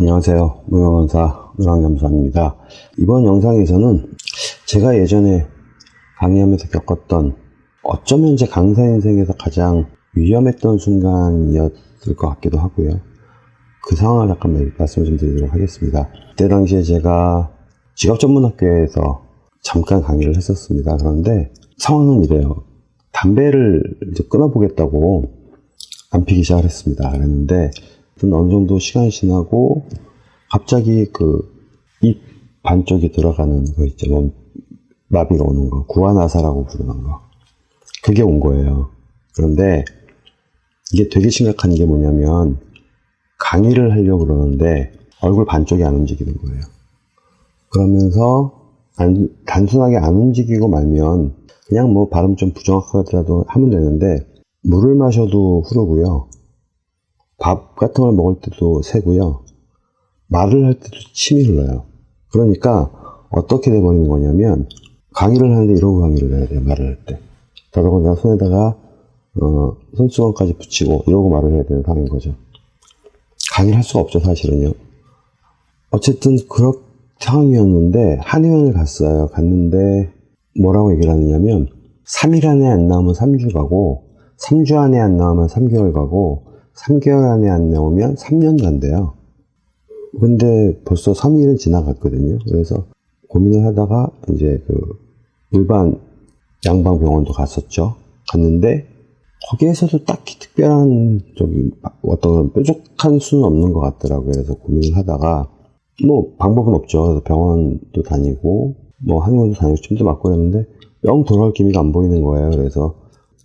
안녕하세요. 무명강사 노랑잠수입니다. 이번 영상에서는 제가 예전에 강의하면서 겪었던 어쩌면 제 강사 인생에서 가장 위험했던 순간이었을 것 같기도 하고요. 그 상황을 잠깐 말씀을 좀 드리도록 하겠습니다. 그때 당시에 제가 직업전문학교에서 잠깐 강의를 했었습니다. 그런데 상황은 이래요. 담배를 이제 끊어보겠다고 안 피기 시작을 했습니다. 그랬는데 어느 정도 시간이 지나고 갑자기 그 입 반쪽이 들어가는 거 있죠. 뭐 마비가 오는 거. 구안아사라고 부르는 거. 그게 온 거예요. 그런데 이게 되게 심각한 게 뭐냐면 강의를 하려고 그러는데 얼굴 반쪽이 안 움직이는 거예요. 그러면서 안, 단순하게 안 움직이고 말면 그냥 뭐 발음 좀 부정확하더라도 하면 되는데 물을 마셔도 흐르고요. 밥 같은 걸 먹을 때도 새고요. 말을 할 때도 침이 흘러요. 그러니까 어떻게 돼버리는 거냐면 강의를 하는데 이러고 강의를 해야 돼요. 말을 할 때. 더더군다나 손에다가 어, 손수건까지 붙이고 이러고 말을 해야 되는 상황인 거죠. 강의를 할 수가 없죠. 사실은요. 어쨌든 그런 상황이었는데 한의원을 갔어요. 갔는데 뭐라고 얘기를 하느냐면 3일 안에 안 나오면 3주 가고 3주 안에 안 나오면 3개월 가고 3개월 안에 안 나오면 3년 간대요. 근데 벌써 3일은 지나갔거든요. 그래서 고민을 하다가 이제 그 일반 양방 병원도 갔었죠. 갔는데 거기에서도 딱히 특별한 저기 어떤 뾰족한 수는 없는 것 같더라고요. 그래서 고민을 하다가 뭐 방법은 없죠. 그래서 병원도 다니고 뭐 한의원도 다니고 침도 맞고 그랬는데 영 돌아올 기미가 안 보이는 거예요. 그래서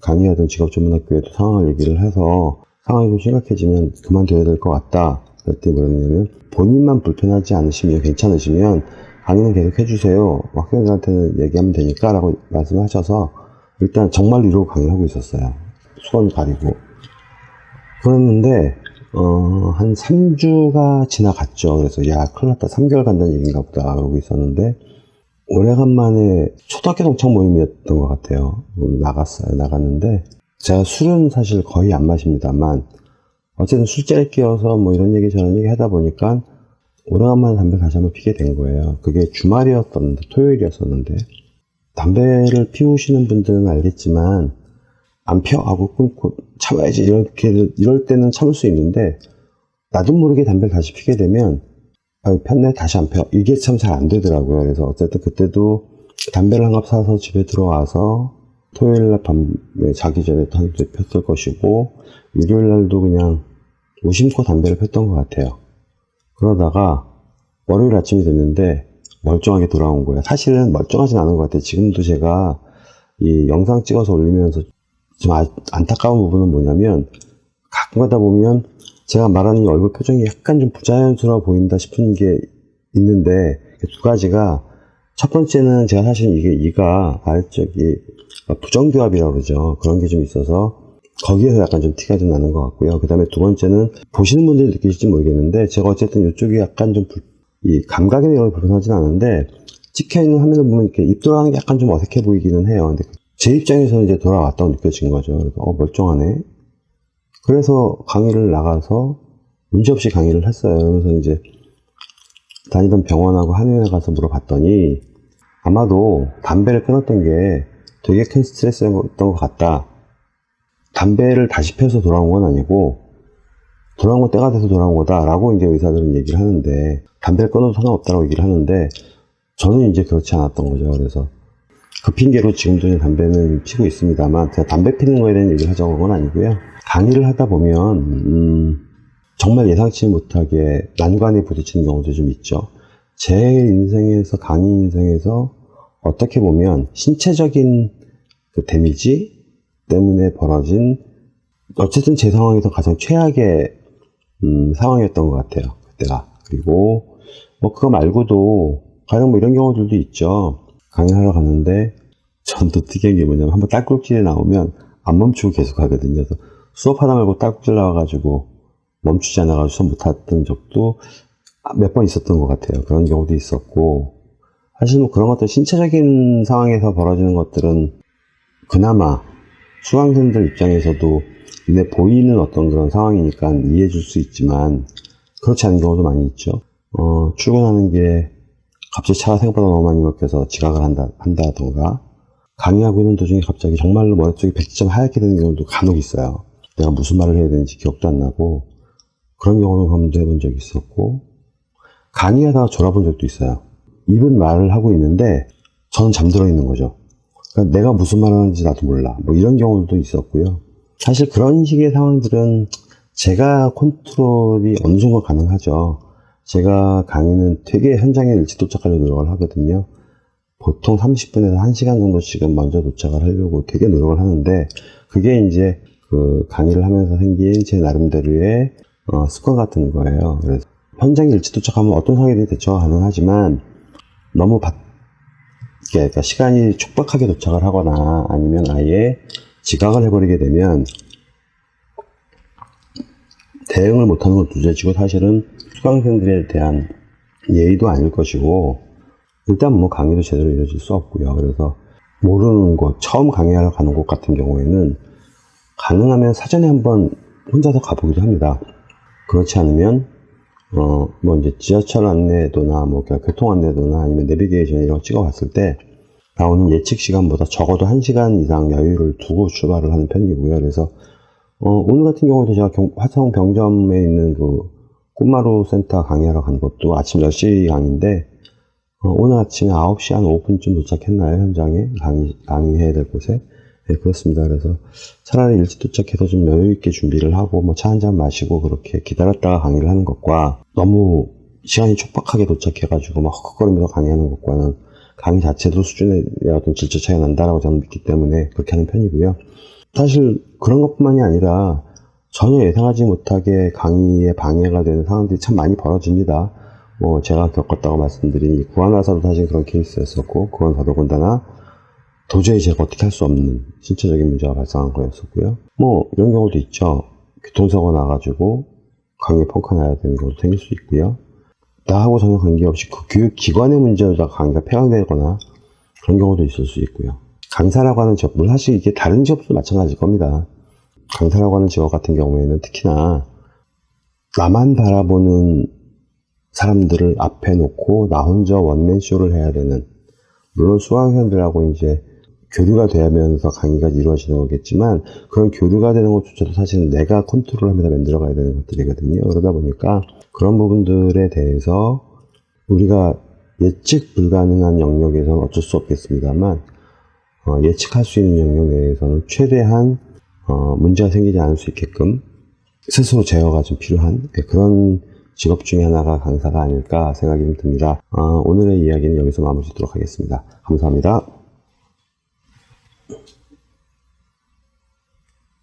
강의하던 직업전문학교에도 상황을 얘기를 해서 상황이 좀 심각해지면 그만둬야 될 것 같다. 그랬더니 뭐랬냐면 본인만 불편하지 않으시면 괜찮으시면 강의는 계속 해주세요. 학생들한테는 얘기하면 되니까 라고 말씀하셔서 일단 정말 이러고 강의를 하고 있었어요. 수건 가리고. 그랬는데 어, 한 3주가 지나갔죠. 그래서 야 큰일 났다. 3개월 간다는 얘기인가 보다. 그러고 있었는데 오래간만에 초등학교 동창 모임이었던 것 같아요. 나갔어요. 나갔는데 제가 술은 사실 거의 안 마십니다만 어쨌든 술자리 끼어서 뭐 이런 얘기 저런 얘기 하다 보니까 오래간만에 담배 다시 한번 피게 된 거예요. 그게 주말이었었는데 토요일이었었는데 담배를 피우시는 분들은 알겠지만 안 펴 하고 끊고 참아야지 이렇게 이럴 때는 참을 수 있는데 나도 모르게 담배를 다시 피게 되면 아, 폈네 다시 안 펴. 이게 참 잘 안 되더라고요. 그래서 어쨌든 그때도 담배를 한 갑 사서 집에 들어와서 토요일 날 밤에 자기 전에 한대 폈을 것이고 일요일 날도 그냥 무심코 담배를 폈던 것 같아요. 그러다가 월요일 아침이 됐는데 멀쩡하게 돌아온 거예요. 사실은 멀쩡하진 않은 것 같아요. 지금도 제가 이 영상 찍어서 올리면서 좀 아, 안타까운 부분은 뭐냐면 가끔 가다 보면 제가 말하는 이 얼굴 표정이 약간 좀 부자연스러워 보인다 싶은 게 있는데 두 가지가 첫 번째는 제가 사실 이게 이가 아래쪽이 부정교합이라고 그러죠. 그런 게 좀 있어서 거기에서 약간 좀 티가 좀 나는 것 같고요. 그 다음에 두 번째는 보시는 분들이 느끼실지 모르겠는데 제가 어쨌든 이쪽이 약간 좀 이 감각이나 이런 불편하진 않은데 찍혀있는 화면을 보면 이렇게 입 돌아가는 게 약간 좀 어색해 보이기는 해요. 근데 제 입장에서는 이제 돌아왔다고 느껴진 거죠. 그래서 어 멀쩡하네. 그래서 강의를 나가서 문제없이 강의를 했어요. 그래서 이제 다니던 병원하고 한의원에 가서 물어봤더니 아마도 담배를 끊었던 게 되게 큰 스트레스였던 것 같다. 담배를 다시 펴서 돌아온 건 아니고 돌아온 건 때가 돼서 돌아온 거다 라고 이제 의사들은 얘기를 하는데 담배를 끊어도 상관없다고 얘기를 하는데 저는 이제 그렇지 않았던 거죠. 그래서 그 핑계로 지금도 담배는 피고 있습니다만 제가 담배 피는 거에 대한 얘기를 하자고 한 건 아니고요. 강의를 하다 보면 음, 정말 예상치 못하게 난관에 부딪히는 경우도 좀 있죠. 제 인생에서 강의 인생에서 어떻게 보면 신체적인 그 데미지 때문에 벌어진 어쨌든 제 상황에서 가장 최악의 음, 상황이었던 것 같아요. 그때가. 그리고 뭐 그거 말고도 가령 뭐 이런 경우들도 있죠. 강의하러 갔는데 전또 특이한 게 뭐냐면 한번 딸꾹질이 나오면 안 멈추고 계속 하거든요. 수업하다 말고 딸꾹질 나와가지고 멈추지 않아가지고 못했던 적도 몇 번 있었던 것 같아요. 그런 경우도 있었고 사실 뭐 그런 것들 신체적인 상황에서 벌어지는 것들은 그나마 수강생들 입장에서도 눈에 보이는 어떤 그런 상황이니까 이해해 줄 수 있지만 그렇지 않은 경우도 많이 있죠. 어, 출근하는 게 갑자기 차가 생각보다 너무 많이 막혀서 지각을 한다, 한다던가 강의하고 있는 도중에 갑자기 정말로 머릿속이 백지점 하얗게 되는 경우도 간혹 있어요. 내가 무슨 말을 해야 되는지 기억도 안 나고 그런 경우도 경험도 해본 적이 있었고 강의하다가 졸아본 적도 있어요. 입은 말을 하고 있는데 저는 잠들어 있는 거죠. 그러니까 내가 무슨 말을 하는지 나도 몰라. 뭐 이런 경우도 있었고요. 사실 그런 식의 상황들은 제가 컨트롤이 어느 정도 가능하죠. 제가 강의는 되게 현장에 일찍 도착하려고 노력을 하거든요. 보통 30분에서 1시간 정도씩은 먼저 도착을 하려고 되게 노력을 하는데 그게 이제 그 강의를 하면서 생긴 제 나름대로의 어, 습관 같은 거예요. 그래서 현장에 일찍 도착하면 어떤 상황이든 대처가 가능하지만 너무 바, 그러니까 시간이 촉박하게 도착을 하거나 아니면 아예 지각을 해버리게 되면 대응을 못하는 건 두째치고 사실은 수강생들에 대한 예의도 아닐 것이고 일단 뭐 강의도 제대로 이루어질 수 없고요. 그래서 모르는 곳, 처음 강의하러 가는 곳 같은 경우에는 가능하면 사전에 한번 혼자서 가보기도 합니다. 그렇지 않으면 어 뭐 이제 지하철 안내도나 뭐 교통 안내도나 아니면 내비게이션 이런 거 찍어봤을 때 나오는 예측 시간보다 적어도 1시간 이상 여유를 두고 출발을 하는 편이고요. 그래서 어, 오늘 같은 경우도 제가 경, 화성 병점에 있는 그 꽃마루 센터 강의하러 간 것도 아침 10시 강의인데 어, 오늘 아침에 9시 한 5분쯤 도착했나요? 현장에? 강의, 강의해야 될 곳에 네, 그렇습니다 그래서 차라리 일찍 도착해서 좀 여유 있게 준비를 하고 뭐 차 한 잔 마시고 그렇게 기다렸다가 강의를 하는 것과 너무 시간이 촉박하게 도착해가지고 막 헉헉거리면서 강의하는 것과는 강의 자체도 수준에 어떤 질적 차이가 난다라고 저는 믿기 때문에 그렇게 하는 편이고요 사실 그런 것뿐만이 아니라 전혀 예상하지 못하게 강의에 방해가 되는 상황들이 참 많이 벌어집니다. 뭐 제가 겪었다고 말씀드린 구한화사도 사실 그런 케이스였었고 그건 더더군다나 도저히 제가 어떻게 할 수 없는 신체적인 문제가 발생한 거였었고요. 뭐 이런 경우도 있죠. 교통사고 나가지고 강의 펑크 나야 되는 경우도 생길 수 있고요. 나하고 전혀 관계없이 그 교육기관의 문제로다 강의가 폐강되거나 그런 경우도 있을 수 있고요. 강사라고 하는 직업, 물 사실 이게 다른 직업도 마찬가지일 겁니다. 강사라고 하는 직업 같은 경우에는 특히나 나만 바라보는 사람들을 앞에 놓고 나 혼자 원맨쇼를 해야 되는 물론 수강생들하고 이제 교류가 되면서 강의가 이루어지는 거겠지만 그런 교류가 되는 것조차도 사실은 내가 컨트롤하면서 만들어가야 되는 것들이거든요. 그러다 보니까 그런 부분들에 대해서 우리가 예측 불가능한 영역에서는 어쩔 수 없겠습니다만 어, 예측할 수 있는 영역 내에서는 최대한 어, 문제가 생기지 않을 수 있게끔 스스로 제어가 좀 필요한 네, 그런 직업 중에 하나가 강사가 아닐까 생각이 듭니다. 어, 오늘의 이야기는 여기서 마무리 짓도록 하겠습니다. 감사합니다.